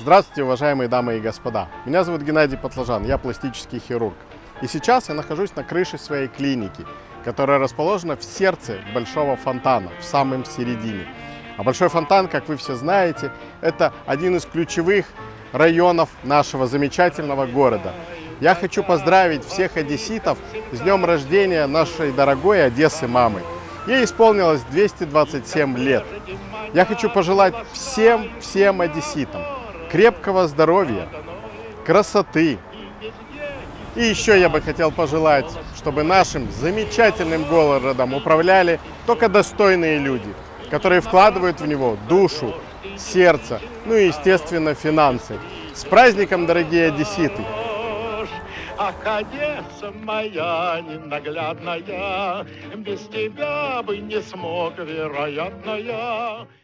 Здравствуйте, уважаемые дамы и господа. Меня зовут Геннадий Потлажан, я пластический хирург. И сейчас я нахожусь на крыше своей клиники, которая расположена в сердце большого фонтана, в самом середине. А большой фонтан, как вы все знаете, это один из ключевых районов нашего замечательного города. Я хочу поздравить всех одесситов с днем рождения нашей дорогой Одессы мамы. Ей исполнилось 227 лет. Я хочу пожелать всем, всем одесситам крепкого здоровья, красоты. И еще я бы хотел пожелать, чтобы нашим замечательным городом управляли только достойные люди, которые вкладывают в него душу, сердце, ну и, естественно, финансы. С праздником, дорогие одесситы! Ах, Одесса моя ненаглядная, Без тебя бы не смог, вероятно, я.